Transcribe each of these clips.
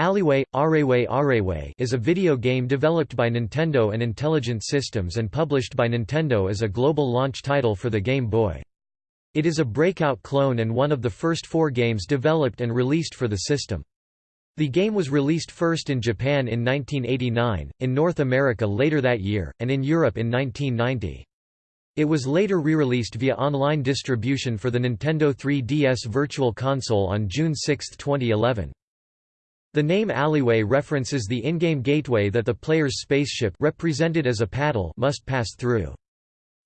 Alleyway, Areway Areway is a video game developed by Nintendo and Intelligent Systems and published by Nintendo as a global launch title for the Game Boy. It is a breakout clone and one of the first four games developed and released for the system. The game was released first in Japan in 1989, in North America later that year, and in Europe in 1990. It was later re-released via online distribution for the Nintendo 3DS Virtual Console on June 6, 2011. The name Alleyway references the in-game gateway that the player's spaceship represented as a paddle must pass through.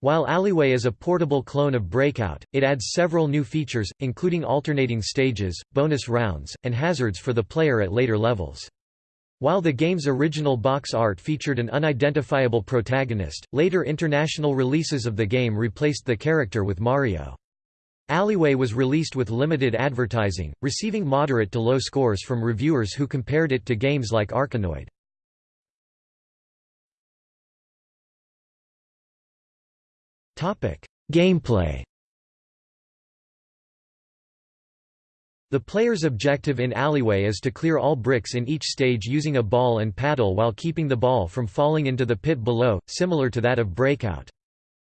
While Alleyway is a portable clone of Breakout, it adds several new features, including alternating stages, bonus rounds, and hazards for the player at later levels. While the game's original box art featured an unidentifiable protagonist, later international releases of the game replaced the character with Mario. Alleyway was released with limited advertising, receiving moderate to low scores from reviewers who compared it to games like Arkanoid. Gameplay The player's objective in Alleyway is to clear all bricks in each stage using a ball and paddle while keeping the ball from falling into the pit below, similar to that of Breakout.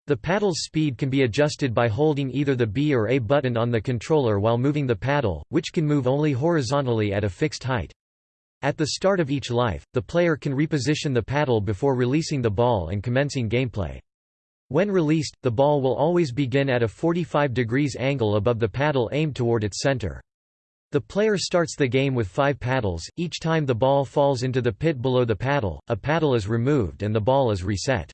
The paddle's speed can be adjusted by holding either the B or A button on the controller while moving the paddle, which can move only horizontally at a fixed height. At the start of each life, the player can reposition the paddle before releasing the ball and commencing gameplay. When released, the ball will always begin at a 45 degrees angle above the paddle aimed toward its center. The player starts the game with five paddles, each time the ball falls into the pit below the paddle, a paddle is removed and the ball is reset.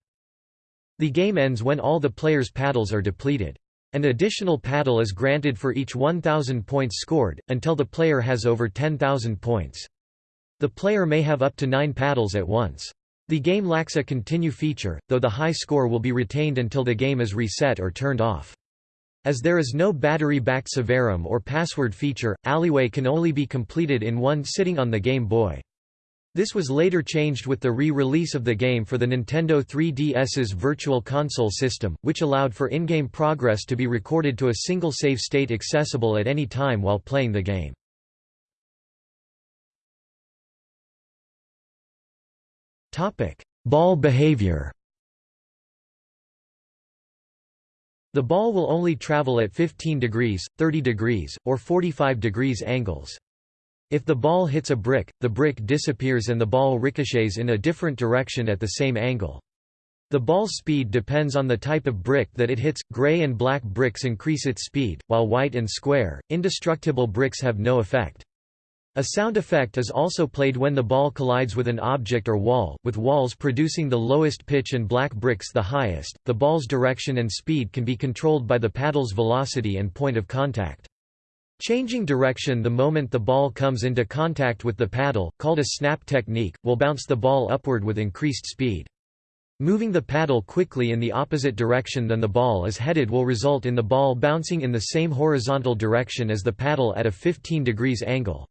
The game ends when all the player's paddles are depleted. An additional paddle is granted for each 1,000 points scored, until the player has over 10,000 points. The player may have up to nine paddles at once. The game lacks a continue feature, though the high score will be retained until the game is reset or turned off. As there is no battery-backed Severum or password feature, Alleyway can only be completed in one sitting on the Game Boy. This was later changed with the re-release of the game for the Nintendo 3DS's Virtual Console system, which allowed for in-game progress to be recorded to a single save state accessible at any time while playing the game. Ball behavior The ball will only travel at 15 degrees, 30 degrees, or 45 degrees angles. If the ball hits a brick, the brick disappears and the ball ricochets in a different direction at the same angle. The ball's speed depends on the type of brick that it hits. Gray and black bricks increase its speed, while white and square, indestructible bricks have no effect. A sound effect is also played when the ball collides with an object or wall, with walls producing the lowest pitch and black bricks the highest. The ball's direction and speed can be controlled by the paddle's velocity and point of contact. Changing direction the moment the ball comes into contact with the paddle, called a snap technique, will bounce the ball upward with increased speed. Moving the paddle quickly in the opposite direction than the ball is headed will result in the ball bouncing in the same horizontal direction as the paddle at a 15 degrees angle.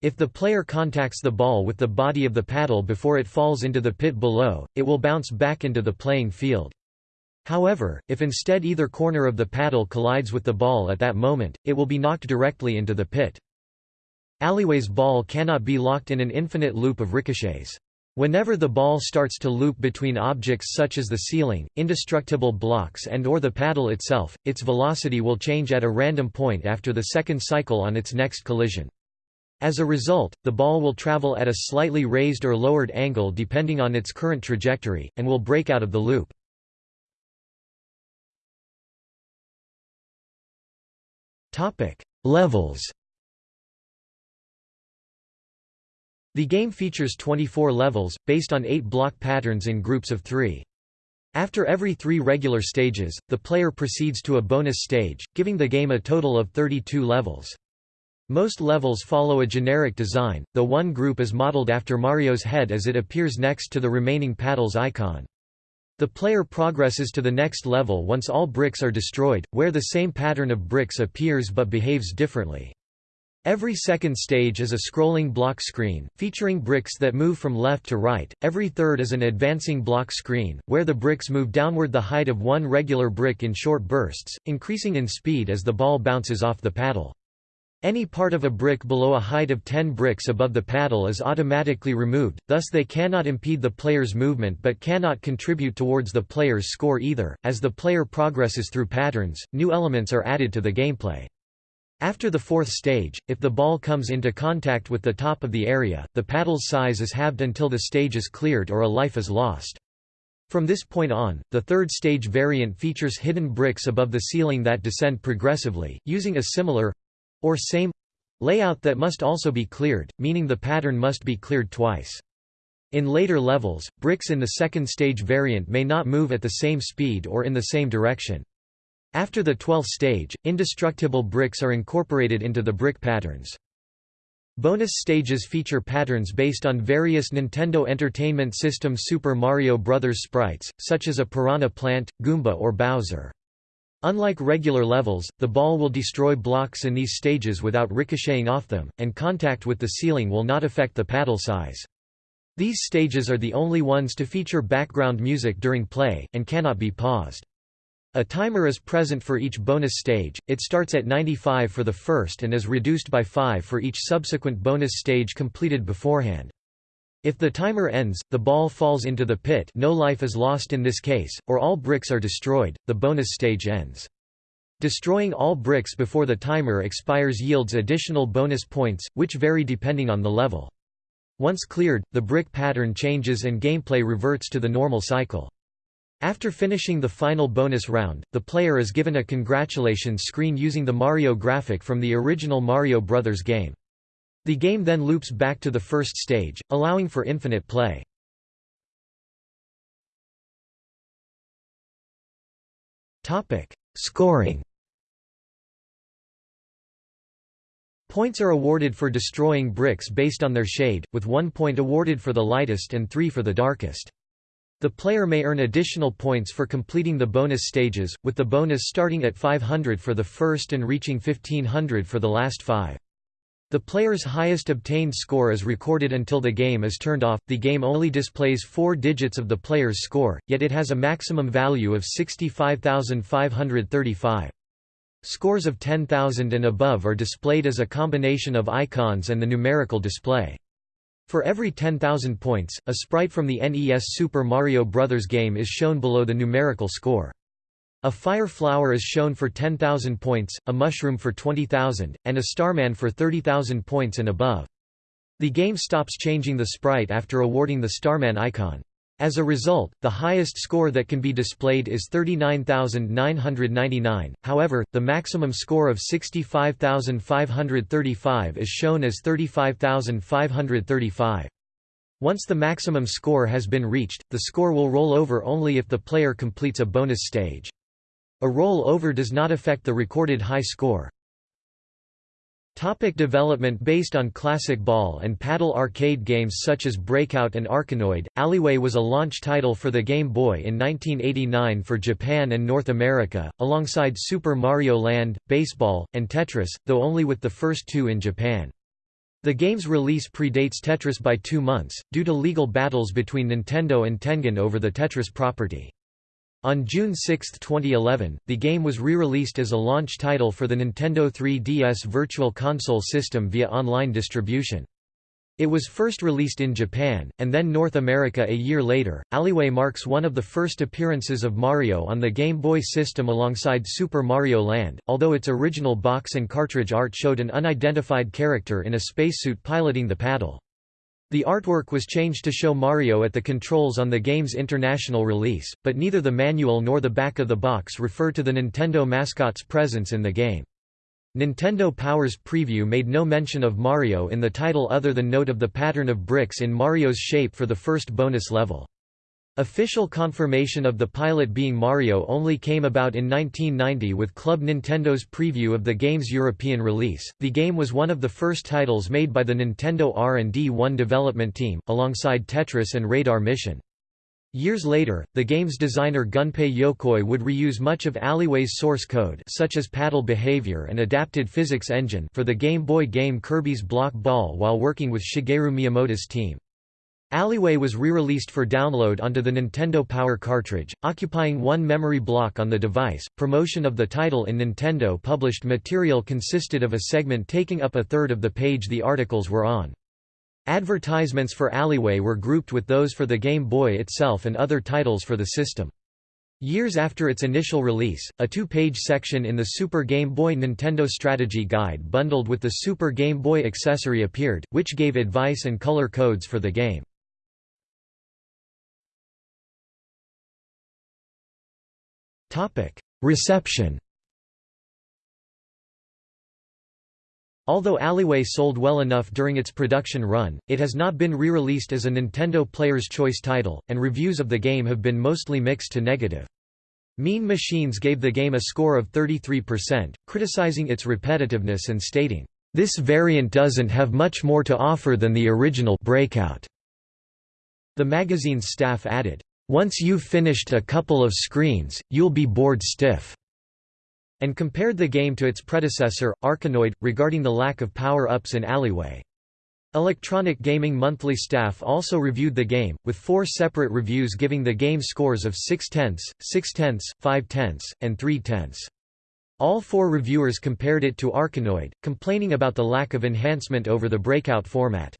If the player contacts the ball with the body of the paddle before it falls into the pit below, it will bounce back into the playing field. However, if instead either corner of the paddle collides with the ball at that moment, it will be knocked directly into the pit. Alleyway's ball cannot be locked in an infinite loop of ricochets. Whenever the ball starts to loop between objects such as the ceiling, indestructible blocks and or the paddle itself, its velocity will change at a random point after the second cycle on its next collision. As a result, the ball will travel at a slightly raised or lowered angle depending on its current trajectory, and will break out of the loop. Levels. The game features 24 levels, based on 8 block patterns in groups of 3. After every three regular stages, the player proceeds to a bonus stage, giving the game a total of 32 levels. Most levels follow a generic design, though one group is modeled after Mario's head as it appears next to the remaining paddles icon. The player progresses to the next level once all bricks are destroyed, where the same pattern of bricks appears but behaves differently. Every second stage is a scrolling block screen, featuring bricks that move from left to right. Every third is an advancing block screen, where the bricks move downward the height of one regular brick in short bursts, increasing in speed as the ball bounces off the paddle. Any part of a brick below a height of 10 bricks above the paddle is automatically removed, thus they cannot impede the player's movement but cannot contribute towards the player's score either. As the player progresses through patterns, new elements are added to the gameplay. After the fourth stage, if the ball comes into contact with the top of the area, the paddle's size is halved until the stage is cleared or a life is lost. From this point on, the third stage variant features hidden bricks above the ceiling that descend progressively, using a similar, or same layout that must also be cleared, meaning the pattern must be cleared twice. In later levels, bricks in the second stage variant may not move at the same speed or in the same direction. After the 12th stage, indestructible bricks are incorporated into the brick patterns. Bonus stages feature patterns based on various Nintendo Entertainment System Super Mario Bros. sprites, such as a piranha plant, Goomba or Bowser. Unlike regular levels, the ball will destroy blocks in these stages without ricocheting off them, and contact with the ceiling will not affect the paddle size. These stages are the only ones to feature background music during play, and cannot be paused. A timer is present for each bonus stage, it starts at 95 for the first and is reduced by 5 for each subsequent bonus stage completed beforehand. If the timer ends, the ball falls into the pit no life is lost in this case, or all bricks are destroyed, the bonus stage ends. Destroying all bricks before the timer expires yields additional bonus points, which vary depending on the level. Once cleared, the brick pattern changes and gameplay reverts to the normal cycle. After finishing the final bonus round, the player is given a congratulations screen using the Mario graphic from the original Mario Bros. game. The game then loops back to the first stage, allowing for infinite play. Scoring Points are awarded for destroying bricks based on their shade, with one point awarded for the lightest and three for the darkest. The player may earn additional points for completing the bonus stages, with the bonus starting at 500 for the first and reaching 1500 for the last five. The player's highest obtained score is recorded until the game is turned off. The game only displays four digits of the player's score, yet it has a maximum value of 65,535. Scores of 10,000 and above are displayed as a combination of icons and the numerical display. For every 10,000 points, a sprite from the NES Super Mario Bros. game is shown below the numerical score. A fire flower is shown for 10,000 points, a mushroom for 20,000, and a starman for 30,000 points and above. The game stops changing the sprite after awarding the starman icon. As a result, the highest score that can be displayed is 39,999, however, the maximum score of 65,535 is shown as 35,535. Once the maximum score has been reached, the score will roll over only if the player completes a bonus stage. A roll-over does not affect the recorded high score. Topic development Based on classic ball and paddle arcade games such as Breakout and Arkanoid, Alleyway was a launch title for the Game Boy in 1989 for Japan and North America, alongside Super Mario Land, Baseball, and Tetris, though only with the first two in Japan. The game's release predates Tetris by two months, due to legal battles between Nintendo and Tengen over the Tetris property. On June 6, 2011, the game was re-released as a launch title for the Nintendo 3DS Virtual Console system via online distribution. It was first released in Japan, and then North America a year later. Alleyway marks one of the first appearances of Mario on the Game Boy system alongside Super Mario Land, although its original box and cartridge art showed an unidentified character in a spacesuit piloting the paddle. The artwork was changed to show Mario at the controls on the game's international release, but neither the manual nor the back of the box refer to the Nintendo mascot's presence in the game. Nintendo Power's preview made no mention of Mario in the title other than note of the pattern of bricks in Mario's shape for the first bonus level. Official confirmation of the pilot being Mario only came about in 1990 with Club Nintendo's preview of the game's European release. The game was one of the first titles made by the Nintendo R&D 1 development team, alongside Tetris and Radar Mission. Years later, the game's designer Gunpei Yokoi would reuse much of Alleyway's source code such as paddle behavior and adapted physics engine for the Game Boy game Kirby's Block Ball while working with Shigeru Miyamoto's team. Alleyway was re-released for download onto the Nintendo Power cartridge, occupying one memory block on the device. Promotion of the title in Nintendo published material consisted of a segment taking up a third of the page the articles were on. Advertisements for Alleyway were grouped with those for the Game Boy itself and other titles for the system. Years after its initial release, a two-page section in the Super Game Boy Nintendo Strategy Guide bundled with the Super Game Boy accessory appeared, which gave advice and color codes for the game. Reception Although Alleyway sold well enough during its production run, it has not been re-released as a Nintendo Player's Choice title, and reviews of the game have been mostly mixed to negative. Mean Machines gave the game a score of 33%, criticizing its repetitiveness and stating, "...this variant doesn't have much more to offer than the original Breakout." The magazine's staff added, once you've finished a couple of screens, you'll be bored stiff." and compared the game to its predecessor, Arkanoid, regarding the lack of power-ups in Alleyway. Electronic Gaming Monthly staff also reviewed the game, with four separate reviews giving the game scores of 6 tenths, 6 tenths, 5 tenths, and 3 tenths. All four reviewers compared it to Arkanoid, complaining about the lack of enhancement over the breakout format.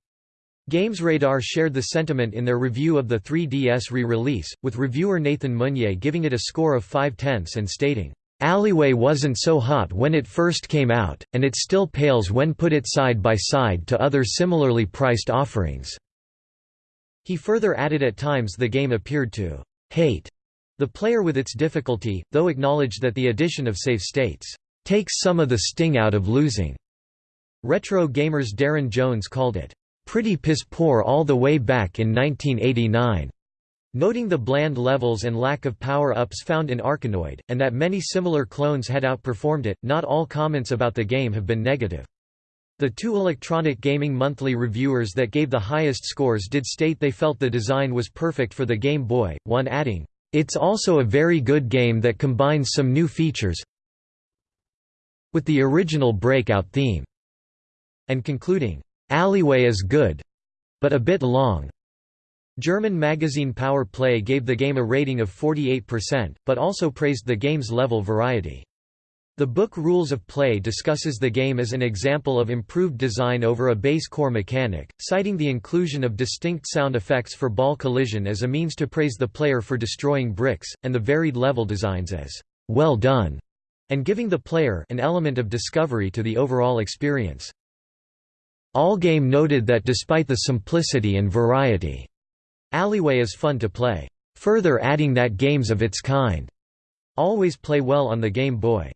GamesRadar shared the sentiment in their review of the 3DS re-release, with reviewer Nathan Meunier giving it a score of 5 tenths and stating, "...Alleyway wasn't so hot when it first came out, and it still pales when put it side by side to other similarly priced offerings." He further added at times the game appeared to "...hate." The player with its difficulty, though acknowledged that the addition of save states, "...takes some of the sting out of losing." Retro Gamers Darren Jones called it, pretty piss poor all the way back in 1989. Noting the bland levels and lack of power-ups found in Arkanoid, and that many similar clones had outperformed it, not all comments about the game have been negative. The two Electronic Gaming Monthly reviewers that gave the highest scores did state they felt the design was perfect for the Game Boy, one adding, "...it's also a very good game that combines some new features with the original Breakout theme," and concluding, Alleyway is good but a bit long. German magazine Power Play gave the game a rating of 48%, but also praised the game's level variety. The book Rules of Play discusses the game as an example of improved design over a base core mechanic, citing the inclusion of distinct sound effects for ball collision as a means to praise the player for destroying bricks, and the varied level designs as well done, and giving the player an element of discovery to the overall experience. Allgame noted that despite the simplicity and variety, Alleyway is fun to play. Further adding that games of its kind always play well on the Game Boy.